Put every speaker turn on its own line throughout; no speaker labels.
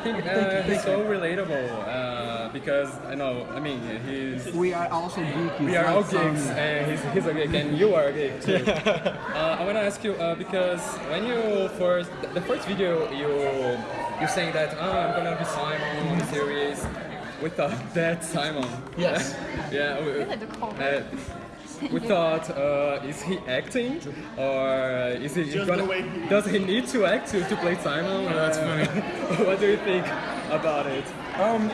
I think uh, he's so relatable uh, because I know. I mean, he's.
We are also geeky.
We are all geeks, and he's, he's a geek, and you are a geek too. uh, I want to ask you uh, because when you first, the first video you you saying that oh, I'm gonna be Simon on the series. with thought that Simon.
Yes.
yeah. We, uh, we thought, uh, is he acting or is he
Just
gonna,
the he-
does he need to act to, to play Simon?
that's
Uh, what do you think about it?
Um,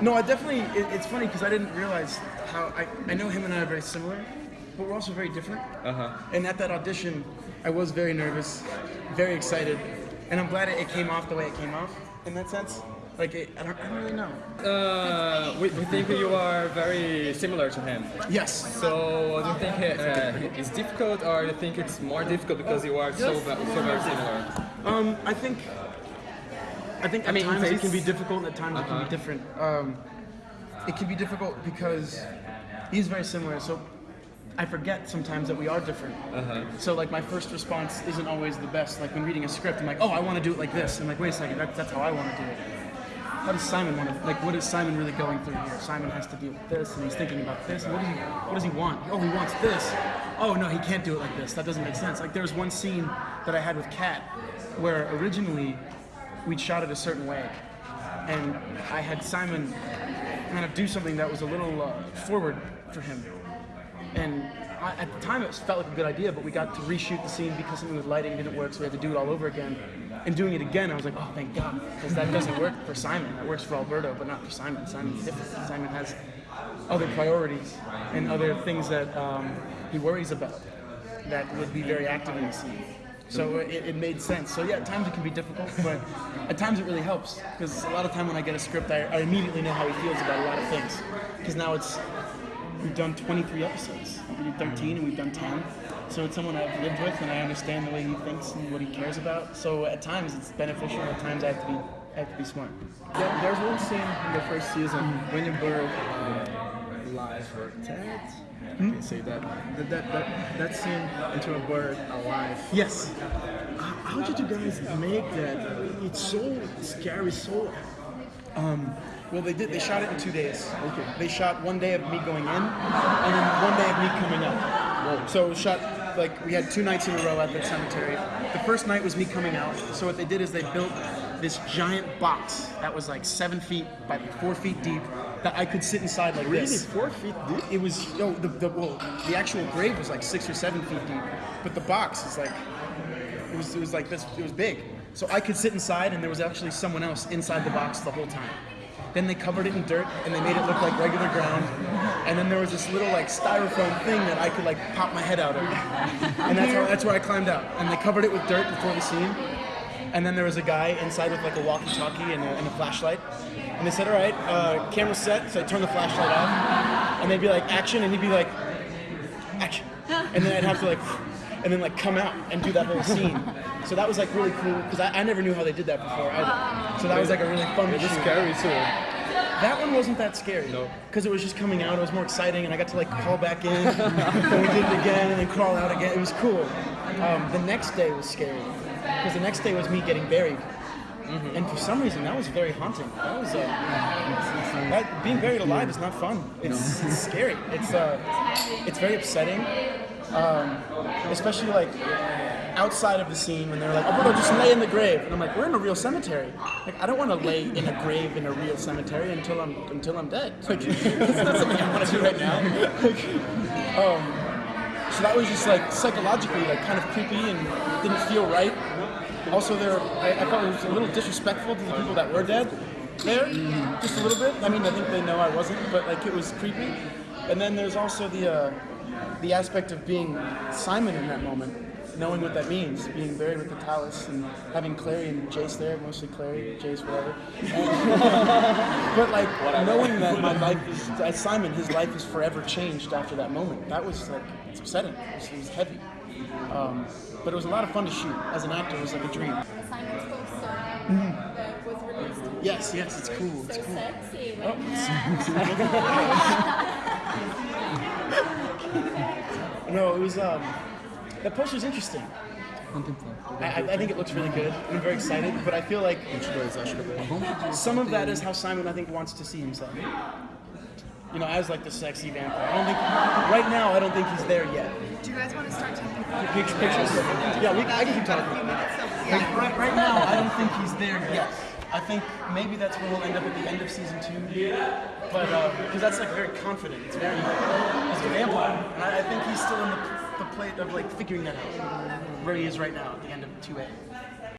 no, I definitely. It, it's funny because I didn't realize how. I, I know him and I are very similar, but we're also very different.
Uh huh.
And at that audition, I was very nervous, very excited, and I'm glad it, it came off the way it came off. In that sense, like it, I, don't, I don't really know.
Uh, we, we think you are very similar to him.
Yes.
So do you think uh, it's difficult, or do you think it's more difficult because you are so so very similar?
Um, I think. I think at
mean,
times it can be difficult, and at times it can be different. Um, it can be difficult because he's very similar, so I forget sometimes that we are different.
Uh-huh.
So like my first response isn't always the best. Like when reading a script, I'm like, oh, I want to do it like this. I'm like, wait a second, that, that's how I want to do it. How does Simon want to? Like, what is Simon really going through here? Simon has to deal with this, and he's thinking about this. What does he? What does he want? Oh, he wants this. Oh no, he can't do it like this. That doesn't make sense. Like there was one scene that I had with Kat, where originally we'd shot it a certain way, and I had Simon kind of do something that was a little uh, forward for him. And I, at the time, it felt like a good idea, but we got to reshoot the scene because something with lighting didn't work, so we had to do it all over again. And doing it again, I was like, oh, thank God, because that doesn't work for Simon. That works for Alberto, but not for Simon. Simon's different. Simon has other priorities and other things that um, he worries about that would be very active in the scene. So it, it made sense. So yeah, at times it can be difficult, but at times it really helps because a lot of time when I get a script, I, I immediately know how he feels about a lot of things. Because now it's we've done 23 episodes. We did 13 and we've done 10. So it's someone I've lived with and I understand the way he thinks and what he cares about. So at times it's beneficial. At times I have to be I have to be smart.
There, there's one scene in the first season mm. when you bird uh, live or dead. I hmm? can say that. That, that, that. that scene into a bird alive.
Yes.
How, how did you guys make that? It's so scary, so.
Um, well, they did. They shot it in two days.
Okay.
They shot one day of me going in, and then one day of me coming out. So it was shot like we had two nights in a row at the cemetery. The first night was me coming out. So what they did is they built this giant box that was like seven feet by four feet deep that I could sit inside like this.
Really?
this.
Four feet deep?
It was no, the, the well, the actual grave was like six or seven feet deep, but the box is like it was it was like this. It was big, so I could sit inside, and there was actually someone else inside the box the whole time. Then they covered it in dirt, and they made it look like regular ground. And then there was this little like styrofoam thing that I could like pop my head out of, and that's how, that's where I climbed out. And they covered it with dirt before the scene. And then there was a guy inside with like a walkie-talkie and a, and a flashlight. And they said, "All right, uh, camera set." So I turned the flashlight off, and they'd be like, "Action," and he'd be like, "Action," and then I'd have to like, and then like come out and do that whole scene. So that was like really cool because I, I never knew how they did that before either. So that was like a really fun.
It's
shoot.
scary too.
That one wasn't that scary.
No.
Because it was just coming out. It was more exciting, and I got to like crawl back in, and we did it again, and then crawl out again. It was cool. Um, the next day was scary because the next day was me getting buried, and for some reason that was very haunting. That was uh, that, being buried alive is not fun. It's, it's scary. It's uh, it's very upsetting, um, especially like outside of the scene when they're like, Alberto, just lay in the grave. And I'm like, we're in a real cemetery. Like, I don't want to lay in a grave in a real cemetery until I'm until I'm dead. Like, that's not something I want to do right now. Like, um, so that was just like psychologically like kind of creepy and didn't feel right. Also, there, I, I thought it was a little disrespectful to the people that were dead. There, just a little bit. I mean, I think they know I wasn't, but like it was creepy. And then there's also the uh, the aspect of being Simon in that moment, knowing what that means, being buried with the Talus and having Clary and Jace there, mostly Clary, Jace, whatever. And- but like knowing that my life is, as Simon, his life is forever changed after that moment. That was like it's upsetting. It was, it was heavy. Um, but it was a lot of fun to shoot. As an actor, it was like a dream.
Simon's poster that was released.
Yes, yes, it's cool. It's
So
cool.
sexy.
Oh. No, it was um, that poster's interesting I, I think it looks really good. I'm very excited, but I feel like
22, acho que é bom.
some of that is how Simon I think wants to see himself. You know, as like the sexy vampire. I don't think right now I don't think he's there yet.
Do you guys want to start taking?
Pictures, pictures. Yeah, we, I can keep talking.
few minutes, so
Like,
yeah.
right, right now, I don't think he's there yet. I think maybe that's where we'll end up at the end of season two. But uh, because that's like very confident. It's very he's a vampire, and I, I think he's still in the, the plate of like figuring that out. Where he is right now at the end of two A.